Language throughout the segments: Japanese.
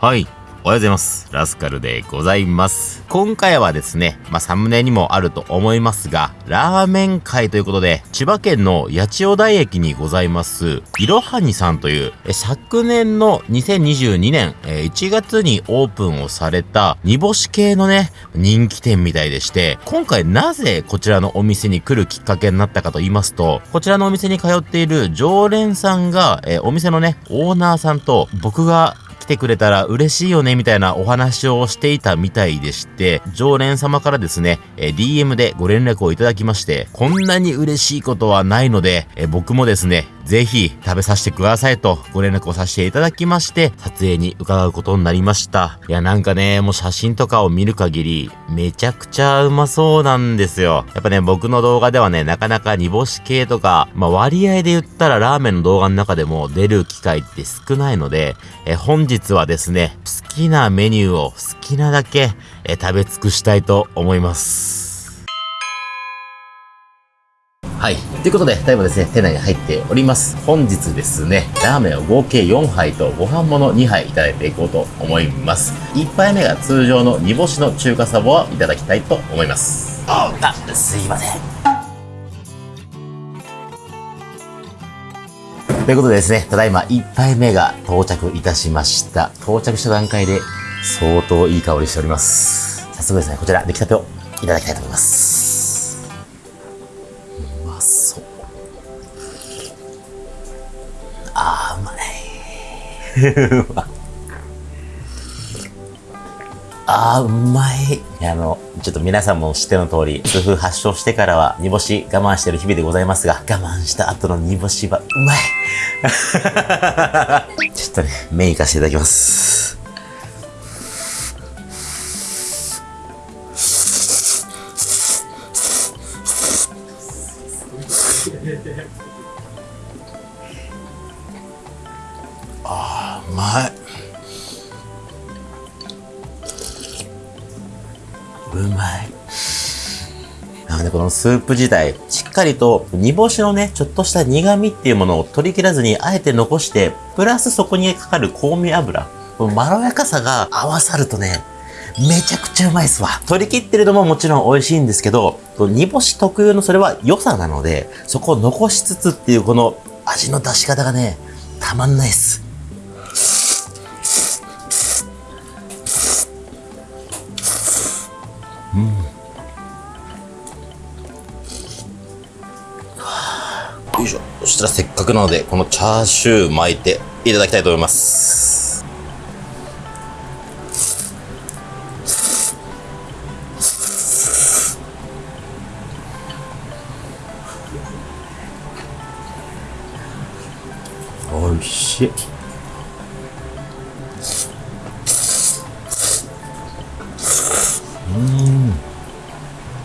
はい。おはようございます。ラスカルでございます。今回はですね、まあ、サムネにもあると思いますが、ラーメン会ということで、千葉県の八千代台駅にございます、いろはにさんという、昨年の2022年1月にオープンをされた煮干し系のね、人気店みたいでして、今回なぜこちらのお店に来るきっかけになったかと言いますと、こちらのお店に通っている常連さんが、えお店のね、オーナーさんと僕がてくれたら嬉しいよねみたいなお話をしていたみたいでして、常連様からですね、え DM でご連絡をいただきまして、こんなに嬉しいことはないので、え僕もですね、ぜひ食べさせてくださいとご連絡をさせていただきまして、撮影に伺うことになりました。いや、なんかね、もう写真とかを見る限り、めちゃくちゃうまそうなんですよ。やっぱね、僕の動画ではね、なかなか煮干し系とか、まあ割合で言ったらラーメンの動画の中でも出る機会って少ないので、え本日はですね、好きなメニューを好きなだけ、え食べ尽くしたいと思います。はい。ということで、ただいまですね、店内に入っております。本日ですね、ラーメンを合計4杯とご飯もの2杯いただいていこうと思います。1杯目が通常の煮干しの中華サバをいただきたいと思います。あ、すいません。ということでですね、ただいま1杯目が到着いたしました。到着した段階で相当いい香りしております。早速ですね、こちら出来たてをいただきたいと思います。あー、うまい。あの、ちょっと皆さんも知っての通り、痛風発症してからは煮干し我慢してる日々でございますが、我慢した後の煮干しはうまい。ちょっとね、麺いかせていただきます。まい。うまい。なので、このスープ自体、しっかりと煮干しのね、ちょっとした苦味っていうものを取り切らずに、あえて残して、プラスそこにかかる香味油、このまろやかさが合わさるとね、めちゃくちゃうまいっすわ。取り切ってるのももちろん美味しいんですけど、煮干し特有のそれは良さなので、そこを残しつつっていうこの味の出し方がね、たまんないっす。うん。よいしょ。そしたらせっかくなのでこのチャーシュー巻いていただきたいと思います。おいしい。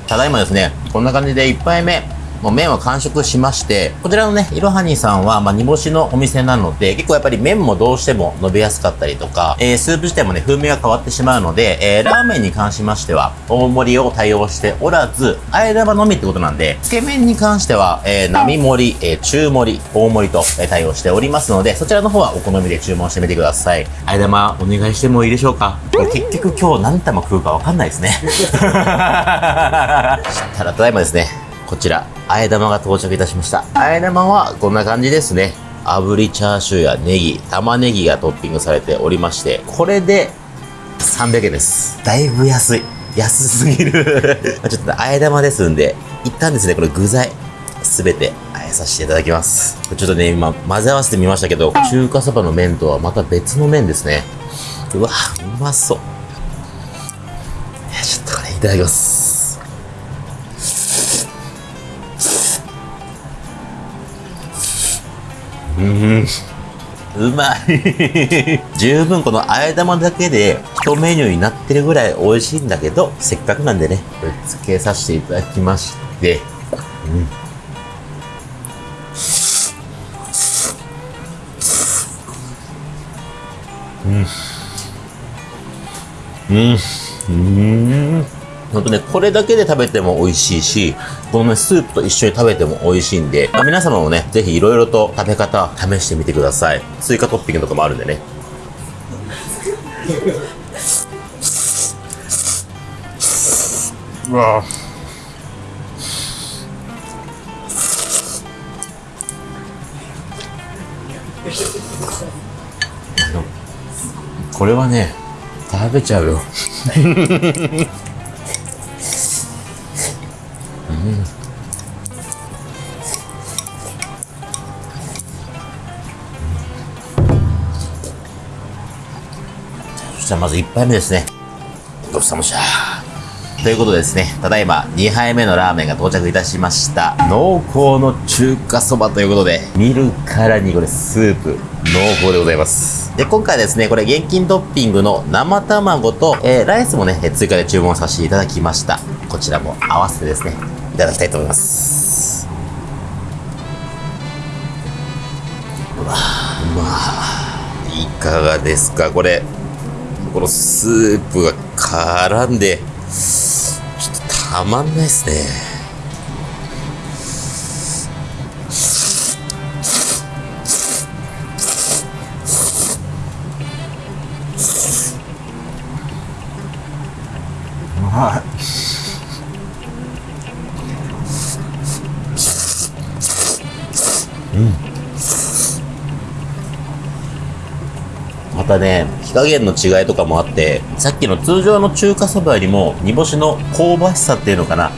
ただいまですね、こんな感じで1杯目、もう麺は完食しまして、こちらのね、いろはにさんは、まあ、煮干しのお店なので、結構やっぱり麺もどうしても伸びやすかったりとか、えー、スープ自体もね、風味が変わってしまうので、えー、ラーメンに関しましては、大盛りを対応しておらず、あえ玉のみってことなんで、つけ麺に関しては、えー、並盛り、えー、中盛り、大盛りと、えー、対応しておりますので、そちらの方はお好みで注文してみてください。あえ玉、お願いしてもいいでしょうか？結局今日何玉食うかわかんないですね。ただ、ただいまですね、こちら、あえ玉が到着いたしました。あえ玉はこんな感じですね。炙りチャーシューやネギ、玉ねぎがトッピングされておりまして、これで300円です。だいぶ安い。安すぎる ちょっとあえ玉ですんで、一旦ですね、これ具材、すべてあえさせていただきます。ちょっとね、今混ぜ合わせてみましたけど、中華そばの麺とはまた別の麺ですね。うわ、うまそう。ちょっとこれいただきます。うんうまい十分このあえ玉だけで一メニューになってるぐらい美味しいんだけど、せっかくなんでね、これ付けさせていただきまして、うん。うん。うん。うん。ほんとね、これだけで食べても美味しいし、このね、スープと一緒に食べても美味しいんで、皆様もね、ぜひ色々と食べ方試してみてください。追加トッピングとかもあるんでね。うわこれはね食べちゃうよ そしたらまず1杯目ですねごちそうさまでしたということでですね、ただいま2杯目のラーメンが到着いたしました。濃厚の中華そばということで、見るからにこれスープ、濃厚でございます。で、今回ですね、これ現金トッピングの生卵と、えーライスもね、追加で注文させていただきました。こちらも合わせてですね、いただきたいと思います。うわうまいかがですか？これ、このスープが絡んで、ちょっとたまんないですね。またね、火加減の違いとかもあって、さっきの通常の中華そばよりも、煮干しの香ばしさっていうのかな、いっ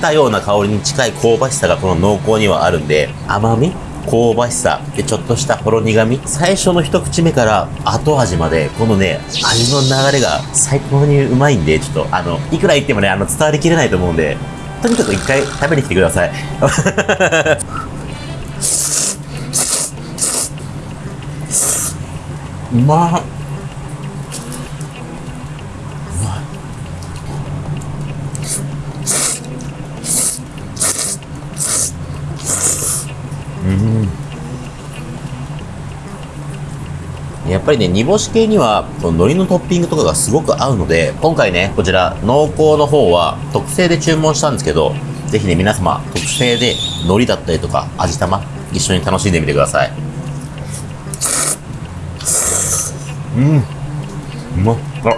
たような香りに近い香ばしさがこの濃厚にはあるんで、甘み香ばしさ、で、ちょっとしたほろ苦味。最初の一口目から後味まで、このね、味の流れが最高にうまいんで、ちょっと、あの、いくら言ってもね、あの、伝わりきれないと思うんで、とにかく一回食べに来てください。うまっ。やっぱりね、煮干し系には、この海苔のトッピングとかがすごく合うので、今回ね、こちら、濃厚の方は、特製で注文したんですけど、ぜひね、皆様、特製で海苔だったりとか、味玉、一緒に楽しんでみてください。うん。うまっ。あ、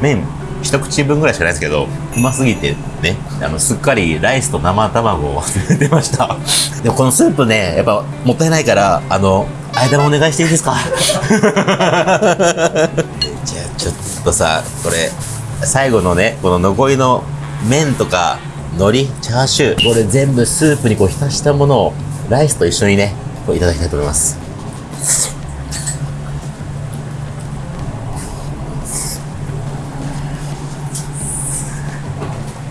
麺、一口分ぐらいしかないですけど、うますぎてね、あの、すっかりライスと生卵を忘れてました。でもこのスープね、やっぱもったいないから、あの、間もお願いしていいですか？じゃあちょっとさ、これ、最後のね、この残りの麺とか、海苔、チャーシュー、これ全部スープにこう浸したものを、ライスと一緒にね、こういただきたいと思います。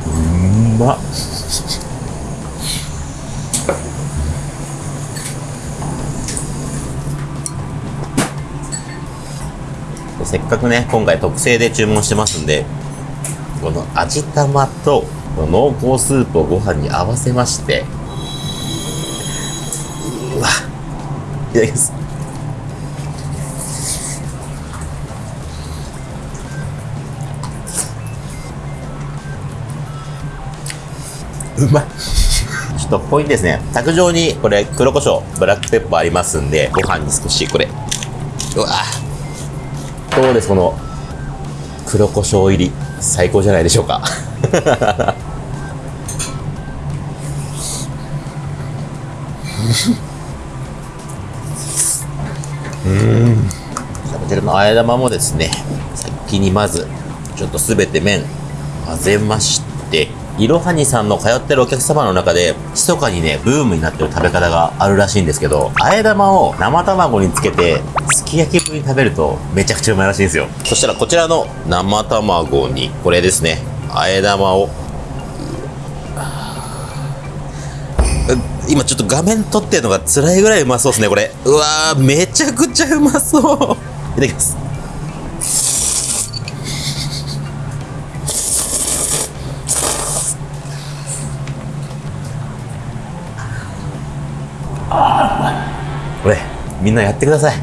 うまっ。せっかくね、今回特製で注文してますんで、この味玉とこの濃厚スープをご飯に合わせまして、うわ、いただきます。うまい。ちょっとポイントですね。卓上にこれ黒胡椒、ブラックペッパーありますんで、ご飯に少しこれ、うわどうですこの黒胡椒入り最高じゃないでしょうか。うん。こちらのあえ玉もですね先にまずちょっとすべて麺混ぜましていろはにさんの通ってるお客様の中で密かにねブームになってる食べ方があるらしいんですけどあえ玉を生卵につけてすき焼き風に食べるとめちゃくちゃうまいらしいんですよ。そしたらこちらの生卵にこれですね。あえ玉を今ちょっと画面撮ってるのが辛いぐらいうまそうですねこれ。うわーめちゃくちゃうまそう。いただきますこれみんなやってください。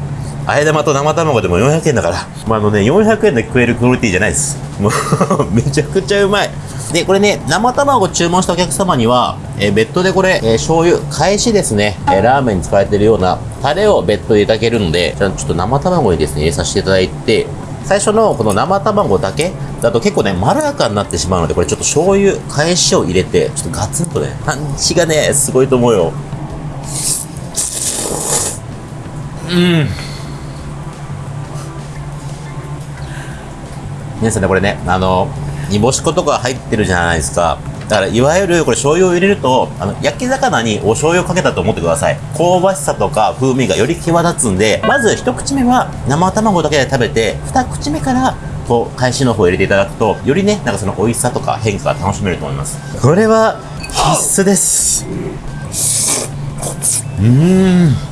あえ玉と生卵でも400円だから、まあ、あのね400円で食えるクオリティじゃないです。もう めちゃくちゃうまい。でこれね生卵注文したお客様には、えー別途でこれ、えー醤油返しですね、えーラーメンに使われてるようなタレを別途でいただけるのでじゃあちょっと生卵にですね入れさせていただいて最初のこの生卵だけだと結構ね、まろやかになってしまうので、これちょっと醤油、返しを入れて、ちょっとガツンとね、パンチがね、すごいと思うよ。皆さんね、これね、あの、煮干し粉とか入ってるじゃないですか。だから、いわゆる、これ醤油を入れると、あの、焼き魚にお醤油をかけたと思ってください。香ばしさとか風味がより際立つんで、まず一口目は生卵だけで食べて、二口目から、こう、返しの方を入れていただくと、よりね、なんかその美味しさとか変化が楽しめると思います。これは、必須です。うん。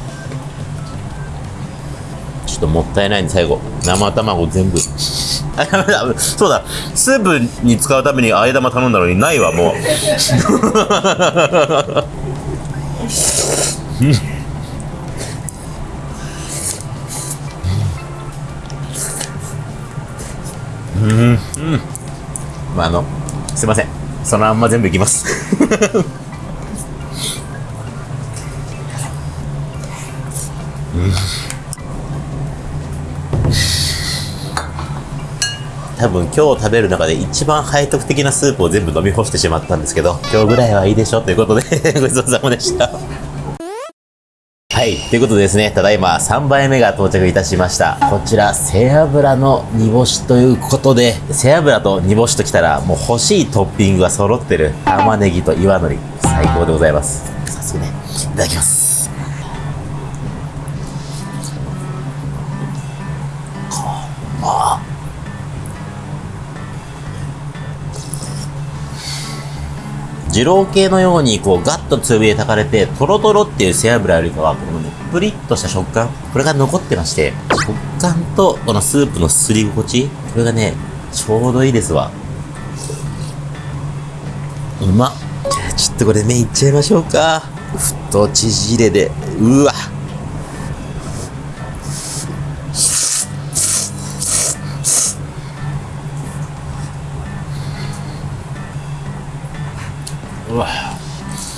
ちょっともったいないんで最後。生卵全部。そうだ。スープに使うためにあえ玉頼んだのにないわもう。うん。うん。うん。まああのすいません。そのまん。ま全部いきます多分今日食べる中で一番背徳的なスープを全部飲み干してしまったんですけど、今日ぐらいはいいでしょということで ごちそうさまでした。はい。ということでですね、ただいま3杯目が到着いたしました。こちら、背脂の煮干しということで、背脂と煮干しときたら、もう欲しいトッピングが揃ってる玉ねぎと岩のり、最高でございます。早速ね、いただきます。二郎系のようにこうガッと強火で炊かれてトロトロっていう背脂よりかはこのねプリッとした食感これが残ってまして食感とこのスープのすすり心地これがねちょうどいいですわ。うまっ。じゃあちょっとこれ麺いっちゃいましょうか。太縮れでうわ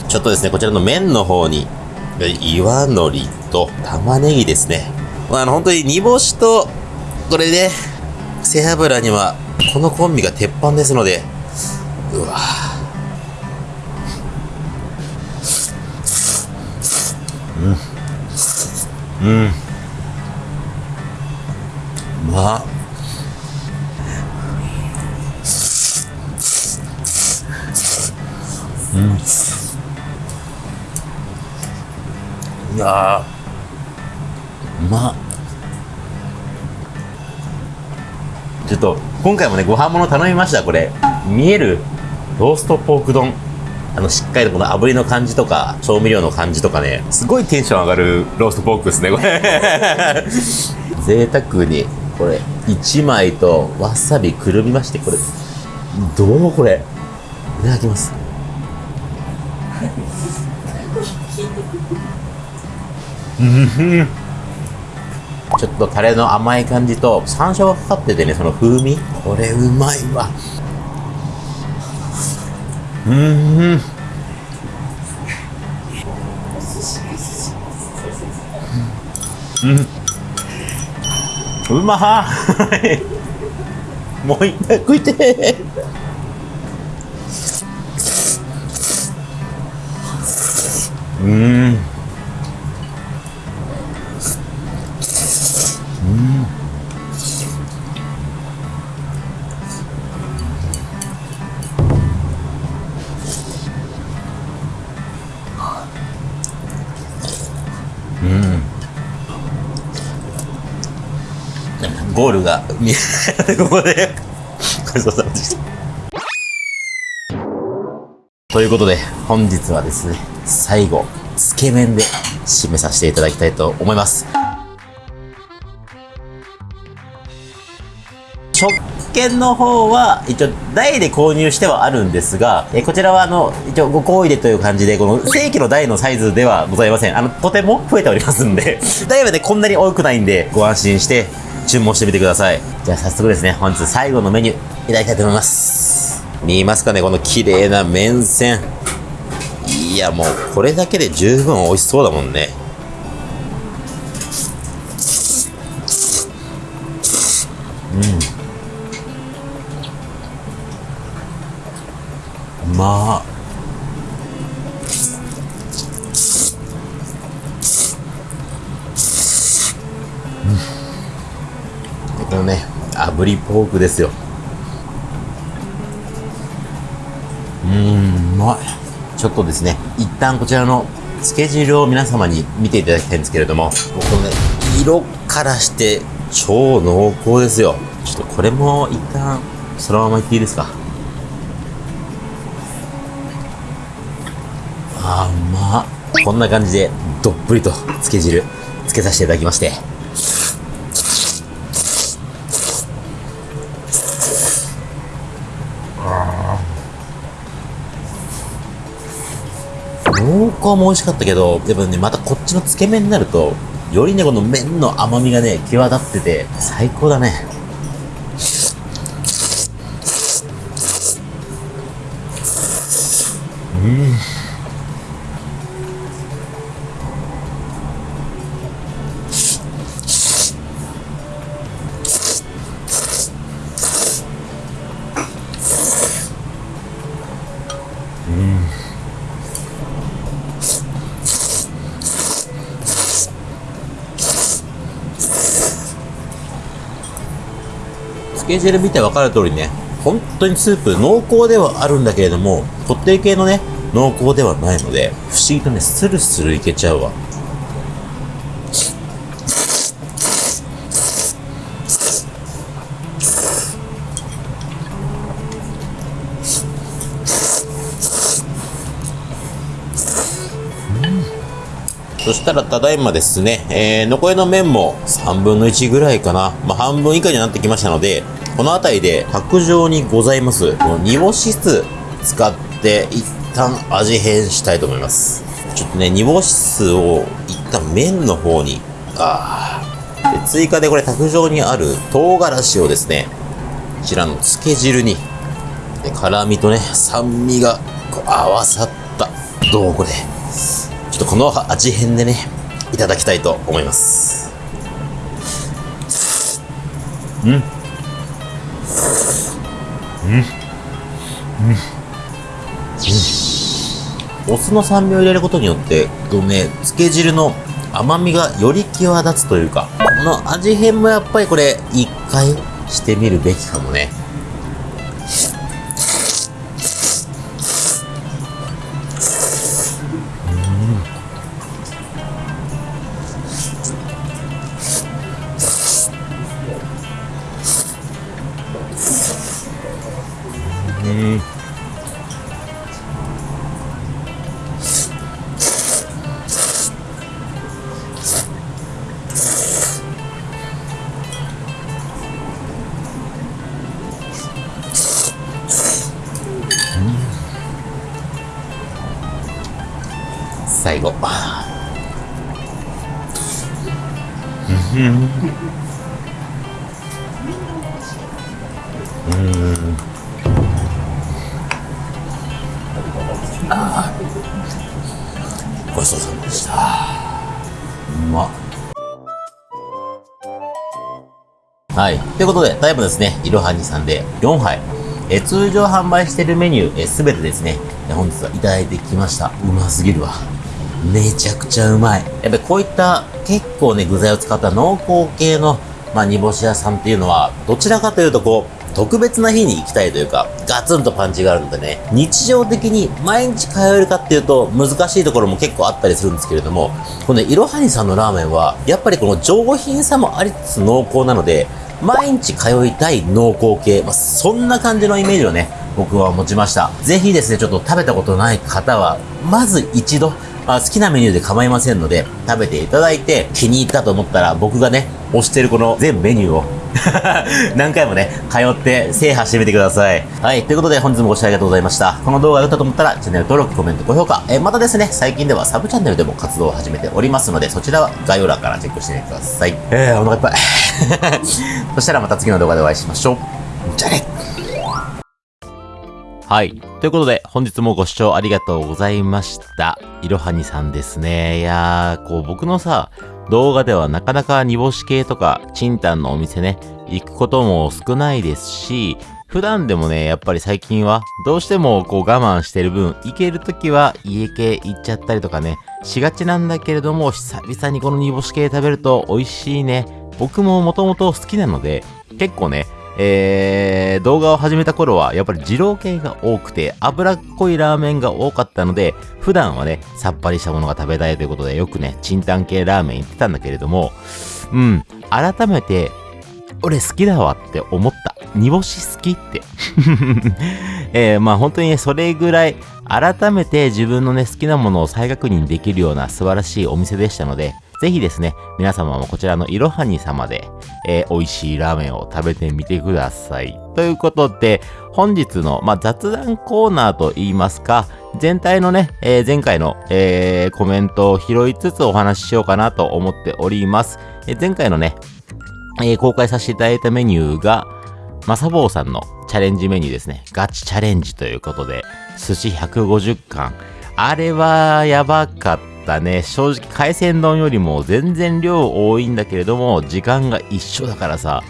ちょっとですね、こちらの麺の方に、岩海苔と玉ねぎですね。まあ、あの、本当に煮干しと、これね、背脂には、このコンビが鉄板ですので、うわうん。うん。いやーうまっちょっと今回もねご飯物頼みましたこれ。見えるローストポーク丼。あのしっかりとこの炙りの感じとか調味料の感じとかね。すごいテンション上がるローストポークですねこれ。贅沢にこれ1枚とわさびくるみましてこれ。どうもこれ。いただきますちょっとタレの甘い感じと山椒がかかっててねその風味。これうまいわ。うん。うん。うま もう一回食いてうん。見えない。ここで。ごちそうさまでしたということで本日はですね最後つけ麺で締めさせていただきたいと思います。食券の方は一応台で購入してはあるんですがえこちらはあの一応ご好意でという感じでこの正規の台のサイズではございません。あのとても増えておりますんで台はねこんなに多くないんでご安心して注文してみてください。じゃあ早速ですね本日最後のメニューいただきたいと思います。見えますかねこの綺麗な麺線。いやもうこれだけで十分美味しそうだもんね。うん。まあうん。のね炙りポークですようんうまいちょっとですね一旦こちらのつけ汁を皆様に見ていただきたいんですけれども、このね、色からして超濃厚ですよ。ちょっとこれも一旦そのままいっていいですか。あー、うまっ。こんな感じでどっぷりとつけ汁つけさせていただきまして。濃厚も美味しかったけど、でもね、またこっちのつけ麺になると、よりね、この麺の甘みがね、際立ってて、最高だね。うん。つけ汁見て分かる通りね、本当にスープ濃厚ではあるんだけれども、こってり系のね、濃厚ではないので、不思議とね、スルスルいけちゃうわ。そしたらただいまですね、えー、残りの麺も3分の1ぐらいかな。まあ、半分以下になってきましたので、この辺りで卓上にございます、この煮干し酢使って一旦味変したいと思います。ちょっとね、煮干し酢を一旦麺の方に、あで追加でこれ卓上にある唐辛子をですね、こちらの漬け汁に、で辛味とね、酸味がこう合わさった。どうこれ。ちょっとこの味変でね、いただきたいと思います。うん。うん。お酢の酸味を入れることによって、このね、漬け汁の甘みがより際立つというか、この味変もやっぱりこれ、一回してみるべきかもね。最後うん。ごちそうさまでした。うまっ。はい。ということで、タイムですね、いろはにさんで4杯。え通常販売しているメニュー、えすべてですね、本日はいただいてきました。うますぎるわ。めちゃくちゃうまい。やっぱりこういった結構ね、具材を使った濃厚系の、まあ、煮干し屋さんっていうのは、どちらかというとこう、特別な日に行きたいというか、ガツンとパンチがあるのでね、日常的に毎日通えるかっていうと難しいところも結構あったりするんですけれども、このね、いろはにさんのラーメンは、やっぱりこの上品さもありつつ濃厚なので、毎日通いたい濃厚系、まあ、そんな感じのイメージをね、僕は持ちました。ぜひですね、ちょっと食べたことない方は、まず一度、あ、好きなメニューで構いませんので、食べていただいて気に入ったと思ったら、僕がね、推してるこの全メニューを 何回もね、通って制覇してみてください。はい。ということで本日もご視聴ありがとうございました。この動画が良かったと思ったら、チャンネル登録、コメント、高評価。えーまたですね、最近ではサブチャンネルでも活動を始めておりますので、そちらは概要欄からチェックしてみてください。えー、お腹いっぱい。そしたらまた次の動画でお会いしましょう。じゃあね。はい。ということで、本日もご視聴ありがとうございました。いろはにさんですね。いやー、こう僕のさ、動画ではなかなか煮干し系とか、チンタンのお店ね、行くことも少ないですし、普段でもね、やっぱり最近は、どうしてもこう我慢してる分、行けるときは家系行っちゃったりとかね、しがちなんだけれども、久々にこの煮干し系食べると美味しいね。僕ももともと好きなので、結構ね、えー、動画を始めた頃はやっぱり二郎系が多くて脂っこいラーメンが多かったので普段はねさっぱりしたものが食べたいということでよくねチンタン系ラーメン行ってたんだけれどもうん改めて俺好きだわって思った。煮干し好きって。えー、まあ本当にそれぐらい改めて自分のね好きなものを再確認できるような素晴らしいお店でしたのでぜひですね、皆様もこちらのいろはに様で、えー、美味しいラーメンを食べてみてください。ということで、本日の、まあ、雑談コーナーといいますか、全体のね、えー、前回の、えー、コメントを拾いつつお話ししようかなと思っております。え前回のね、え公開させていただいたメニューが、まさぼうさんのチャレンジメニューですね。ガチチャレンジということで、寿司150貫。あれはやばかったったね。正直海鮮丼よりも全然量多いんだけれども、時間が一緒だからさ。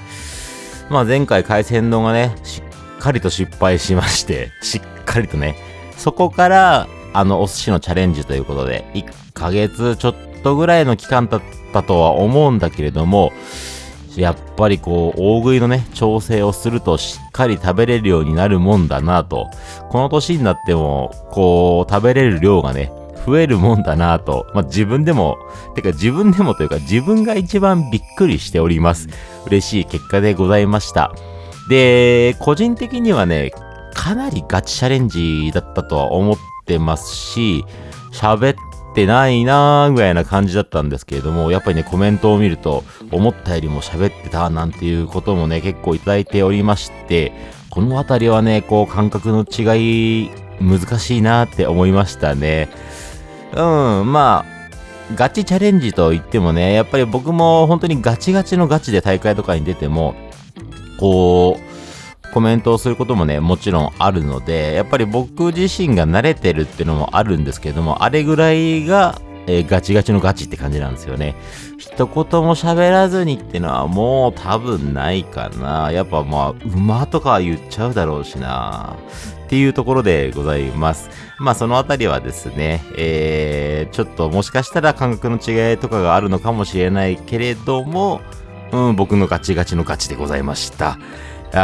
まあ前回海鮮丼がね、しっかりと失敗しまして、しっかりとね。そこから、あの、お寿司のチャレンジということで、1ヶ月ちょっとぐらいの期間だったとは思うんだけれども、やっぱりこう、大食いのね、調整をするとしっかり食べれるようになるもんだなと。この年になっても、こう、食べれる量がね、増えるもんだなと、まあ、自分でも、てか自分でもというか自分が一番びっくりしております。嬉しい結果でございました。で、個人的にはね、かなりガチチャレンジだったとは思ってますし、喋ってないなーぐらいな感じだったんですけれども、やっぱりね、コメントを見ると、思ったよりも喋ってたなんていうこともね、結構いただいておりまして、このあたりはね、こう、感覚の違い、難しいなって思いましたね。うん、まあ、ガチチャレンジと言ってもね、やっぱり僕も本当にガチガチのガチで大会とかに出ても、こう、コメントをすることもね、もちろんあるので、やっぱり僕自身が慣れてるっていうのもあるんですけども、あれぐらいが、えー、ガチガチのガチって感じなんですよね。一言も喋らずにってのはもう多分ないかな。やっぱまあ、馬とか言っちゃうだろうしな。っていうところでございます。まあそのあたりはですね、えー、ちょっともしかしたら感覚の違いとかがあるのかもしれないけれども、うん、僕のガチガチのガチでございました。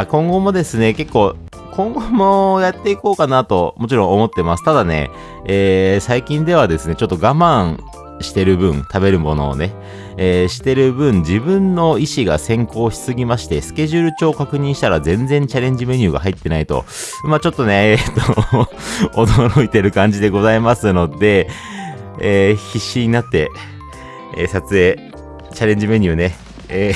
今後もですね、結構、今後もやっていこうかなと、もちろん思ってます。ただね、えー、最近ではですね、ちょっと我慢してる分、食べるものをね、えー、してる分、自分の意思が先行しすぎまして、スケジュール帳を確認したら全然チャレンジメニューが入ってないと、まあちょっとね、えー、っと 驚いてる感じでございますので、えー、必死になって、え撮影、チャレンジメニューね、え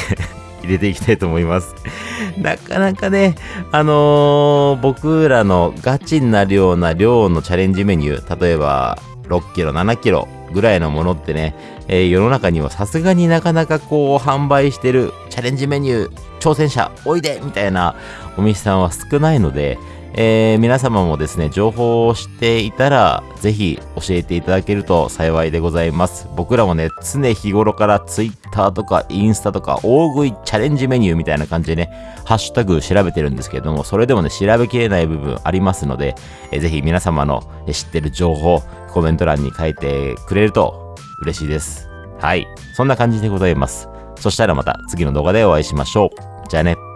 入れていきたいと思います。なかなかね、あのー、僕らのガチになるような量のチャレンジメニュー、例えば6キロ、7キロぐらいのものってね、えー、世の中にはさすがになかなかこう販売してるチャレンジメニュー、挑戦者おいでみたいなお店さんは少ないので、えー、皆様もですね、情報を知っていたら、ぜひ教えていただけると幸いでございます。僕らもね、常日頃から Twitter とかインスタとか大食いチャレンジメニューみたいな感じでね、ハッシュタグ調べてるんですけれども、それでもね、調べきれない部分ありますので、えー、ぜひ皆様の知ってる情報、コメント欄に書いてくれると嬉しいです。はい。そんな感じでございます。そしたらまた次の動画でお会いしましょう。じゃあね。